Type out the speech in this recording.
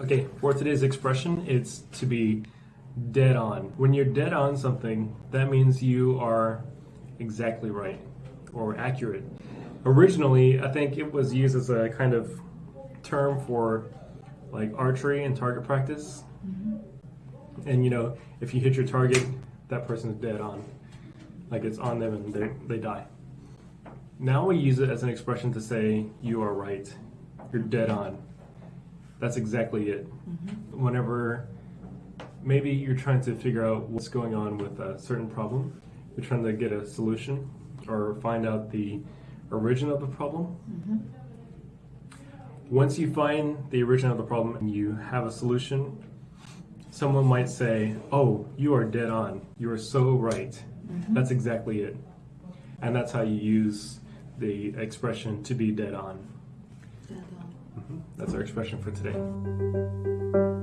Okay, for today's expression, it's to be dead on. When you're dead on something, that means you are exactly right or accurate. Originally, I think it was used as a kind of term for like archery and target practice. Mm-hmm. And you know, if you hit your target, that person's dead on. Like it's on them and they, they die. Now we use it as an expression to say, you are right. You're dead on. That's exactly it. Mm-hmm. Whenever maybe you're trying to figure out what's going on with a certain problem, you're trying to get a solution or find out the origin of the problem. Mm-hmm. Once you find the origin of the problem and you have a solution, someone might say, Oh, you are dead on. You are so right. Mm-hmm. That's exactly it. And that's how you use the expression to be dead on. Dead on. That's our expression for today.